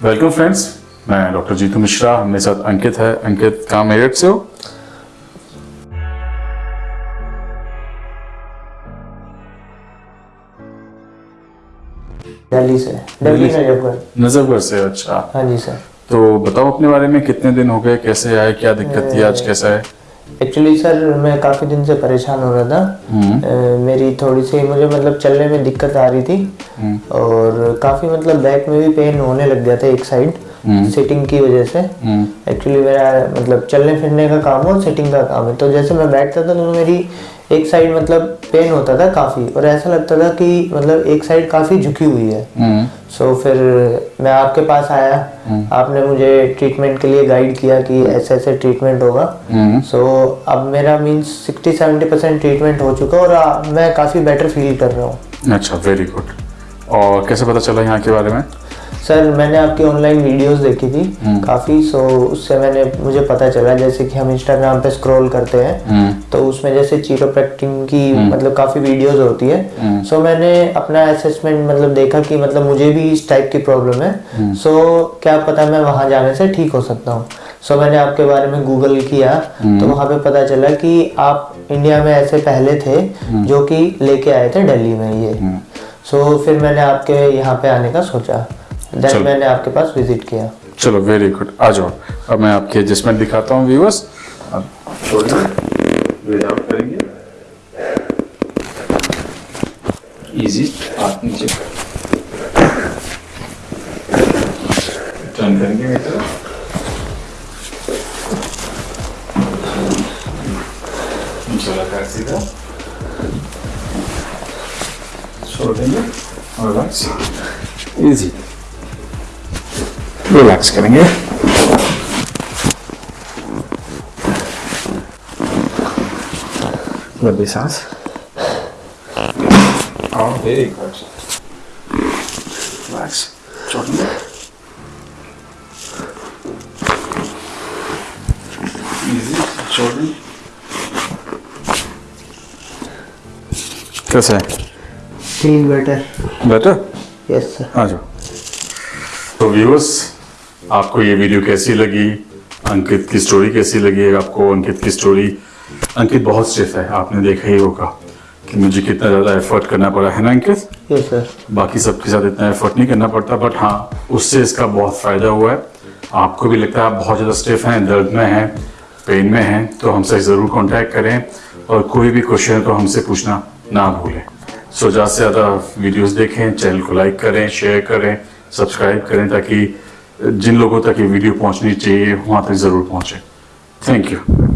Welcome friends मैं doctor Jitu Mishra मेरे साथ अंकित है। अंकित कहाँ मेरठ से हो? दिल्ली से। दिल्ली नजफगढ़। नजफगढ़ से अच्छा। हाँ जी सर। तो बताओ अपने बारे में कितने दिन हो गए? कैसे आए? क्या दिक्कत थी? आज कैसा है? एक्चुअली सर मैं काफ़ी दिन से परेशान हो रहा था। अ, मेरी थोड़ी सी मुझे मतलब चलने में दिक्कत आ रही थी। और काफ़ी मतलब बैक में भी पेन होने लग गया था एक साइड सिटिंग की वजह से। एक्चुअली मेरा मतलब चलने फिरने का काम है और सिटिंग का काम है। तो जैसे मैं बैठता था तो मेरी एक साइड मतलब पेन होता था काफ़ी और ऐसा लगता था कि मतलब एक साइड काफ़ी झुकी हुई है। सो so, फिर मैं आपके पास आया। आपने मुझे ट्रीटमेंट के लिए गाइड किया कि ऐसे ऐसे ट्रीटमेंट होगा। सो so, अब मेरा means sixty seventy percent treatment हो चुका है और आ, मैं काफ़ी बेटर फील कर रहा हूँ। अच्छा वेरी गुड और कैसे पता चला यहाँ के बारे में? सर मैंने आपकी ऑनलाइन वीडियोस देखी थी। काफ़ी सो उससे मैंने मुझे पता चला जैसे कि हम इंस्टाग्राम पे स्क्रॉल करते हैं तो उसमें जैसे चीरोप्रैक्टिंग की मतलब काफ़ी वीडियोस होती है। सो मैंने अपना असेसमेंट मतलब देखा कि मतलब मुझे भी इस टाइप की प्रॉब्लम है। सो क्या पता मैं वहाँ जाने से ठीक हो सकता हूँ। सो मैंने आपके बारे में गूगल किया तो वहाँ पे पता चला कि आप इंडिया में ऐसे पहले थे जो कि लेके आए थे दिल्ली में ये। सो फिर मैंने आपके यहाँ पे आने का सोचा। देन मैंने आपके पास विज़िट किया। चलो वेरी गुड आ जाओ। अब मैं आपके एडजस्टमेंट दिखाता हूँ व्यूअर्स अब करेंगे। इजी हाथ नीचे। टर्न करेंगे मेरी तरफ़। नीचे वाला पैर सीधा। छोड़ देंगे। और रिलैक्स इजी रिलैक्स करेंगे लंबी सांस और वेरी गुड रिलैक्स कैसा बेटर बेटर यस सर आ जाओ तो व्यूअर्स आपको ये वीडियो कैसी लगी? अंकित की स्टोरी कैसी लगी? आपको अंकित की स्टोरी अंकित बहुत स्टिफ है आपने देखा ही होगा कि मुझे कितना ज़्यादा एफर्ट करना पड़ा है ना अंकित? यस सर बाकी सबके साथ इतना एफर्ट नहीं करना पड़ता बट हाँ उससे इसका बहुत फ़ायदा हुआ है। आपको भी लगता है आप बहुत ज़्यादा स्टिफ हैं दर्द में हैं पेन में हैं तो हमसे ज़रूर कांटेक्ट करें और कोई भी क्वेश्चन तो हमसे पूछना ना भूलें। सो ज़्यादा से ज़्यादा वीडियोस देखें चैनल को लाइक करें शेयर करें सब्सक्राइब करें ताकि जिन लोगों तक ये वीडियो पहुंचनी चाहिए वहाँ तक ज़रूर पहुँचे। Thank you